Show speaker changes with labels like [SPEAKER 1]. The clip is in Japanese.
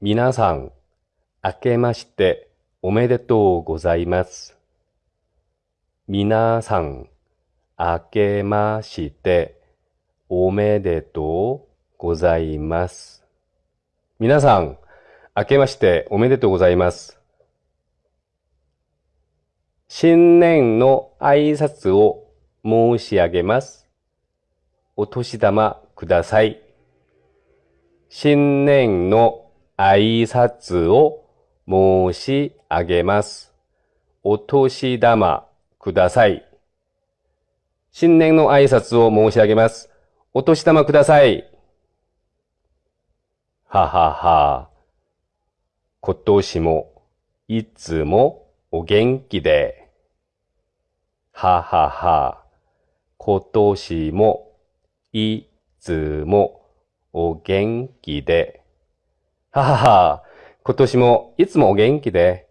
[SPEAKER 1] 皆さん、明けましておめでとうございます。皆さん、明けましておめでとうございます。皆さん、明けましておめでとうございます。新年の挨拶を申し上げます。お年玉ください。新年の挨拶を申し上げます。お年玉ください。新年の挨拶を申し上げます。お年玉ください。ははは。今年もいつもお元気で。ははは。今年もいつもお元気で。ははは。今年もいつもお元気で。